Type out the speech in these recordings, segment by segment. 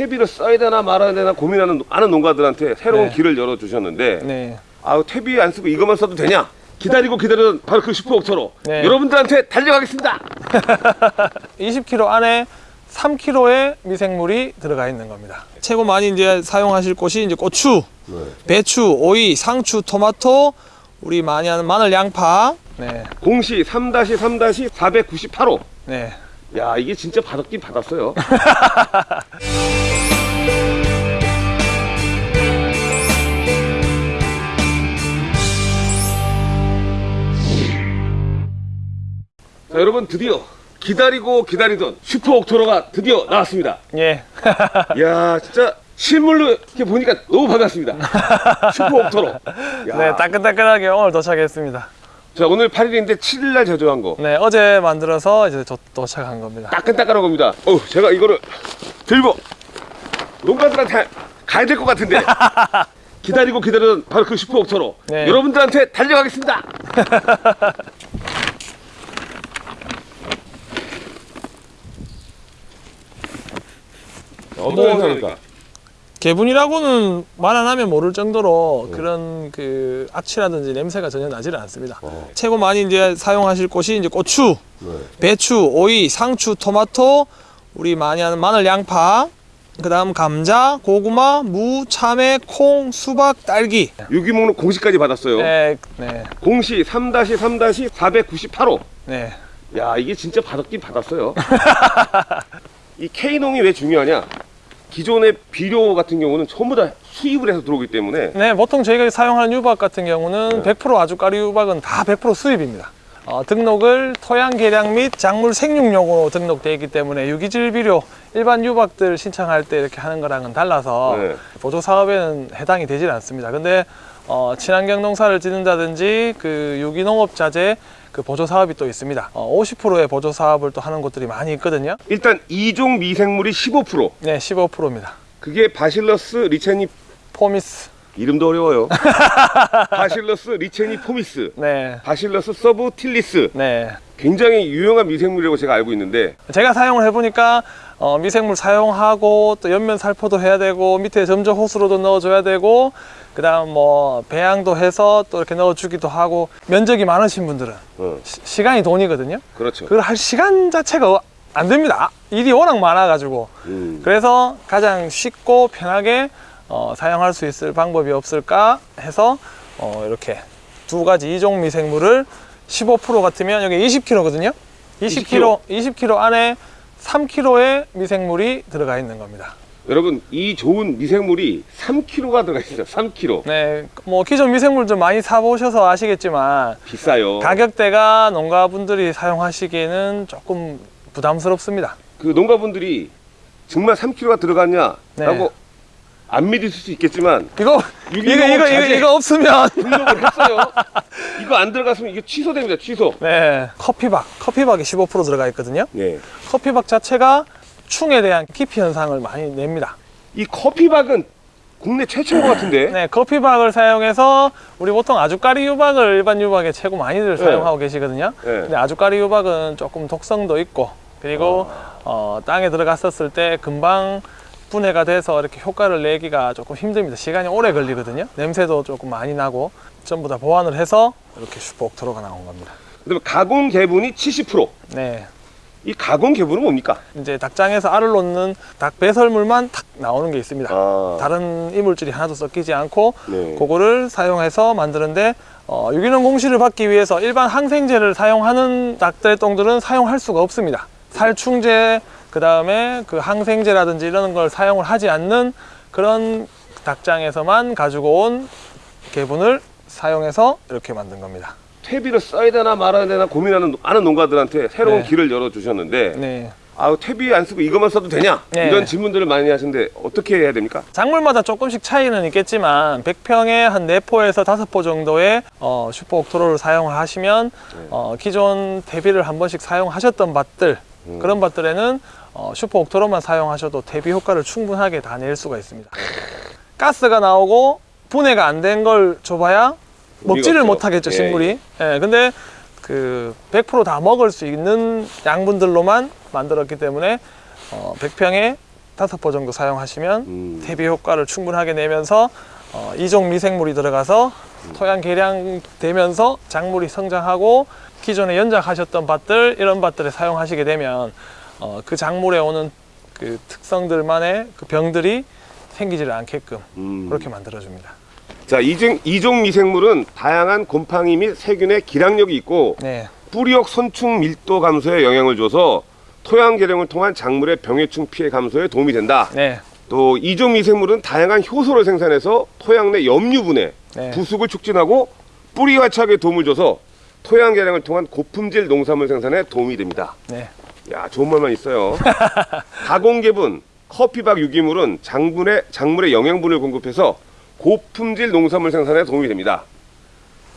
퇴비를 써야 되나 말아야 되나 고민하는 많은 농가들한테 새로운 네. 길을 열어주셨는데 네. 아 퇴비 안 쓰고 이것만 써도 되냐? 기다리고 기다리던 바로 그 슈퍼옥터로 네. 여러분들한테 달려가겠습니다. 20kg 안에 3kg의 미생물이 들어가 있는 겁니다. 최고 많이 이제 사용하실 곳이 이제 고추, 배추, 오이, 상추, 토마토, 우리 많이 하는 마늘, 양파. 네. 공시 3-3-498호. 네. 야 이게 진짜 받았긴 받았어요. 자 여러분 드디어 기다리고 기다리던 슈퍼 옥토로가 드디어 나왔습니다. 예. 야 진짜 실물로 이렇게 보니까 너무 반갑습니다. 슈퍼 옥토로. 야. 네, 따끈따끈하게 오늘 도착했습니다. 자 오늘 8일인데 7일날 제조한 거 네, 어제 만들어서 이제 도, 도착한 겁니다. 따끈따끈한 겁니다. 어 제가 이거를 들고 농가들한테 가야 될 것 같은데 기다리고 기다리던 바로 그 슈퍼옥토로 네. 여러분들한테 달려가겠습니다. 어떤 뭐, 행사입니까? 개분이라고는 말 안 하면 모를 정도로 그런 그 악취라든지 냄새가 전혀 나지를 않습니다. 어. 최고 많이 이제 사용하실 곳이 이제 고추, 네. 배추, 오이, 상추, 토마토, 우리 많이 하는 마늘, 양파, 그다음 감자, 고구마, 무, 참외, 콩, 수박, 딸기. 유기목록 공시까지 받았어요. 네, 네, 공시 3-3-498호. 네. 야 이게 진짜 받았긴 받았어요. 이 K농이 왜 중요하냐? 기존의 비료 같은 경우는 전부 다 수입을 해서 들어오기 때문에 네, 보통 저희가 사용하는 유박 같은 경우는 네. 100% 아주까리 유박은 다 100% 수입입니다. 어, 등록을 토양 개량 및 작물 생육용으로 등록되어 있기 때문에 유기질 비료 일반 유박들 신청할 때 이렇게 하는 거랑은 달라서 네. 보조 사업에는 해당이 되질 않습니다. 근데 어, 친환경 농사를 짓는다든지 그 유기농업 자재 그 보조 사업이 또 있습니다. 어, 50%의 보조 사업을 또 하는 곳들이 많이 있거든요. 일단 이종 미생물이 15% 네, 15%입니다. 그게 Bacillus licheniformis. 이름도 어려워요. Bacillus licheniformis, 네. Bacillus subtilis 네. 굉장히 유용한 미생물이라고 제가 알고 있는데 제가 사용을 해보니까 어, 미생물 사용하고 또 연면 살포도 해야 되고 밑에 점적 호스로도 넣어줘야 되고 그 다음 뭐 배양도 해서 또 이렇게 넣어주기도 하고 면적이 많으신 분들은 어, 시, 시간이 돈이거든요 그렇죠. 그걸 할 시간 자체가 안 됩니다 일이 워낙 많아 가지고 음. 그래서 가장 쉽고 편하게 어, 사용할 수 있을 방법이 없을까 해서 어, 이렇게 두 가지 이종 미생물을 15% 같으면 여기 20kg거든요. 20kg, 20kg 안에 3kg의 미생물이 들어가 있는 겁니다. 여러분 이 좋은 미생물이 3kg가 들어가 있어요. 3kg 네, 뭐 기존 미생물 좀 많이 사보셔서 아시겠지만 비싸요. 가격대가 농가분들이 사용하시기에는 조금 부담스럽습니다. 그 농가분들이 정말 3kg가 들어갔냐 라고 네. 안 믿으실 수 있겠지만 이거 이거 이거 이거. 이거 없으면 등록을 했어요. 이거 안 들어갔으면 이게 취소됩니다. 취소. 네, 커피박, 커피박이 15% 들어가 있거든요. 네. 커피박 자체가 충에 대한 기피 현상을 많이 냅니다. 이 커피박은 국내 최초인 것 같은데. 네, 커피박을 사용해서 우리 보통 아주까리 유박을 일반 유박에 최고 많이들 네. 사용하고 계시거든요. 네. 근데 아주까리 유박은 조금 독성도 있고 그리고 아. 어, 땅에 들어갔었을 때 금방 분해가 돼서 이렇게 효과를 내기가 조금 힘듭니다. 시간이 오래 걸리거든요. 냄새도 조금 많이 나고 전부 다 보완을 해서 이렇게 슈퍼옥토로가 나온 겁니다. 그다음에 가공 개분이 70%. 네. 이 가공 개분은 뭡니까? 이제 닭장에서 알을 놓는 닭 배설물만 탁 나오는 게 있습니다. 아, 다른 이물질이 하나도 섞이지 않고 네. 그거를 사용해서 만드는데 어, 유기농 공시를 받기 위해서 일반 항생제를 사용하는 닭들 똥들은 사용할 수가 없습니다. 살충제 그 다음에 그 항생제라든지 이런 걸 사용을 하지 않는 그런 닭장에서만 가지고 온 개분을 사용해서 이렇게 만든 겁니다. 퇴비를 써야 되나 말아야 되나 고민하는 많은 농가들한테 새로운 네. 길을 열어주셨는데 네. 아 퇴비 안 쓰고 이것만 써도 되냐 네. 이런 질문들을 많이 하시는데 어떻게 해야 됩니까? 작물마다 조금씩 차이는 있겠지만 100평에 한 4포에서 5포 정도의 어, 슈퍼 옥토로를 사용을 하시면 어, 기존 대비를 한 번씩 사용하셨던 밭들 음. 그런 밭들에는 어, 슈퍼 옥토로만 사용하셔도 대비 효과를 충분하게 다 낼 수가 있습니다 가스가 나오고 분해가 안 된 걸 줘봐야 먹지를. 못하겠죠 예, 식물이 예, 근데 그 100%다 먹을 수 있는 양분들로만 만들었기 때문에 어, 100평에 다섯 번 정도 사용하시면 음. 대비 효과를 충분하게 내면서 어, 이종 미생물이 들어가서 토양 개량되면서 작물이 성장하고 기존에 연작하셨던 밭들 이런 밭들에 사용하시게 되면 어, 그 작물에 오는 그 특성들만의 그 병들이 생기지를 않게끔 음. 그렇게 만들어줍니다. 자, 이종, 이종 미생물은 다양한 곰팡이 및 세균의 기량력이 있고 네, 뿌리역 선충 밀도 감소에 영향을 줘서 토양 개량을 통한 작물의 병해충 피해 감소에 도움이 된다. 네, 또 이종 미생물은 다양한 효소를 생산해서 토양 내 염류분해, 네. 부숙을 촉진하고 뿌리 화착에 도움을 줘서 토양 개량을 통한 고품질 농산물 생산에 도움이 됩니다. 네, 야, 좋은 말만 있어요. 가공개분, 커피박 유기물은 작물에, 작물의 영양분을 공급해서 고품질 농산물 생산에 도움이 됩니다.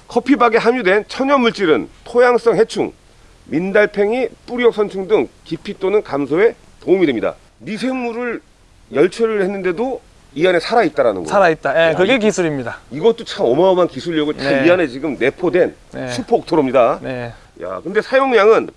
커피박에 함유된 천연 물질은 토양성 해충, 민달팽이, 뿌리역 선충 등 기피 또는 감소에 도움이 됩니다. 미생물을 열처리를 했는데도 이 안에 살아 있다라는 거. 살아있다. 예, 야, 그게 이- 기술입니다. 이것도 참 어마어마한 기술력을 다 네. 이 안에 지금 내포된 네. 슈퍼 옥토로입니다. 네. 야, 근데 사용량은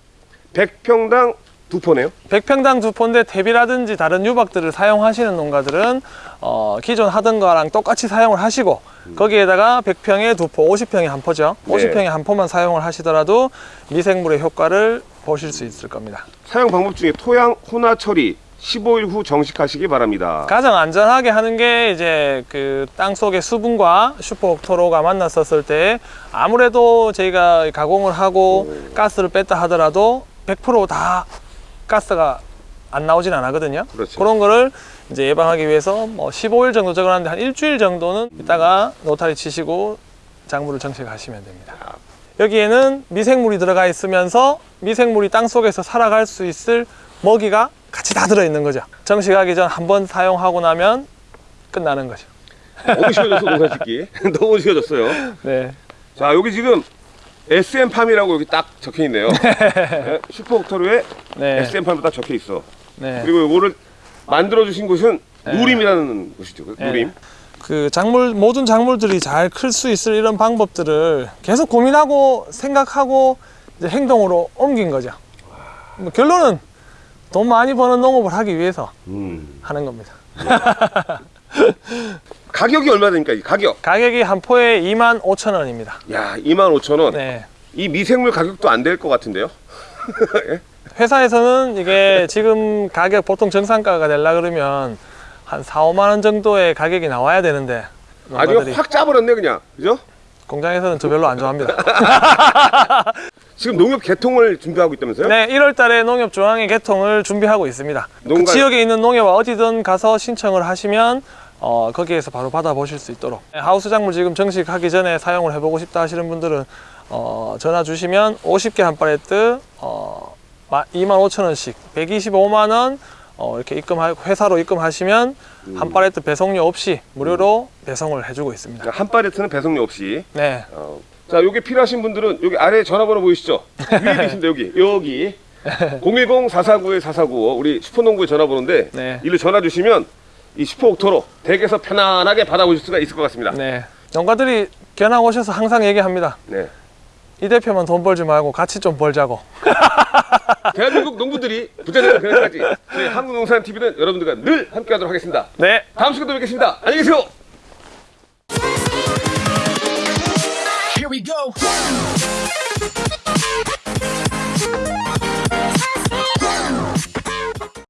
100평당 두 포네요. 100평당 두 포인데 퇴비라든지 다른 유박들을 사용하시는 농가들은 어, 기존 하던 거랑 똑같이 사용을 하시고 거기에다가 100평에 두 포, 50평에 한 포죠. 네. 50평에 한 포만 사용을 하시더라도 미생물의 효과를 보실 수 있을 겁니다. 사용 방법 중에 토양 혼화 처리 15일 후 정식하시기 바랍니다. 가장 안전하게 하는 게 이제 그 땅 속의 수분과 슈퍼옥토로가 만났었을 때 아무래도 저희가 가공을 하고 가스를 뺐다 하더라도 100%다 가스가 안 나오진 않거든요. 그렇죠. 그런 거를 이제 예방하기 위해서 뭐 15일 정도 적어놨는데 한 일주일 정도는 이따가 노타리 치시고 작물을 정식하시면 됩니다. 여기에는 미생물이 들어가 있으면서 미생물이 땅 속에서 살아갈 수 있을 먹이가 같이 다 들어있는 거죠. 정식하기 전 한 번 사용하고 나면 끝나는 거죠. 너무 쉬워졌어 농사 짓기. 너무 쉬워졌어요. 네. 자 여기 지금 SM팜이라고 여기 딱 적혀 있네요. 네, 슈퍼 옥토로에 네. SM팜이 딱 적혀 있어. 네. 그리고 요거를 만들어 주신 곳은 네. 누림이라는 곳이죠. 누림. 그 작물 모든 작물들이 잘 클 수 있을 이런 방법들을 계속 고민하고 생각하고 행동으로 옮긴 거죠. 뭐 결론은 돈 많이 버는 농업을 하기 위해서 음. 하는 겁니다. 가격이 얼마 됩니까? 이 가격. 가격이 한 포에 2만 5천 원입니다. 야, 25,000원. 네. 이 미생물 가격도 안 될 것 같은데요. 회사에서는 이게 지금 가격 보통 정상가가 되려 그러면 한 4, 5만 원 정도의 가격이 나와야 되는데 농가들이 확 짜버렸네 그냥. 그죠? 공장에서는 저 별로 안 좋아합니다. 지금 농협 개통을 준비하고 있다면서요? 네, 1월 달에 농협 중앙회 개통을 준비하고 있습니다. 그 농가- 지역에 있는 농협 어디든 가서 신청을 하시면 어, 거기에서 바로 받아보실 수 있도록 네, 하우스 작물 지금 정식하기 전에 사용을 해보고 싶다 하시는 분들은 어, 전화 주시면 50개 한 팔레트 어, 25,000원씩 125만 원 어, 이렇게 입금하고 회사로 입금하시면 한 팔레트 배송료 없이 무료로 배송을 해주고 있습니다. 한 팔레트는 배송료 없이. 네, 어. 자, 여기 필요하신 분들은 여기 아래 전화번호 보이시죠? 위에 계신데 여기 여기 010-449-4495 우리 슈퍼농구의 전화번호인데 네. 이로 전화 주시면 이 슈퍼 옥토로 댁에서 편안하게 받아보실 수가 있을 것 같습니다. 네. 농가들이 견학 오셔서 항상 얘기합니다. 네. 이 대표만 돈 벌지 말고 같이 좀 벌자고. 대한민국 농부들이 부자되는 그날까지 저희 한국농산TV는 여러분들과 늘 함께하도록 하겠습니다. 네. 다음 시간에 또 뵙겠습니다. 안녕히 계세요. Here we go.